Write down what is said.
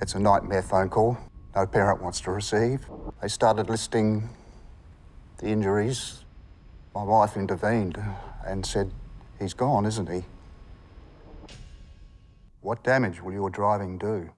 It's a nightmare phone call no parent wants to receive. They started listing the injuries. My wife intervened and said, he's gone, isn't he? What damage will your driving do?